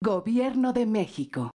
Gobierno de México.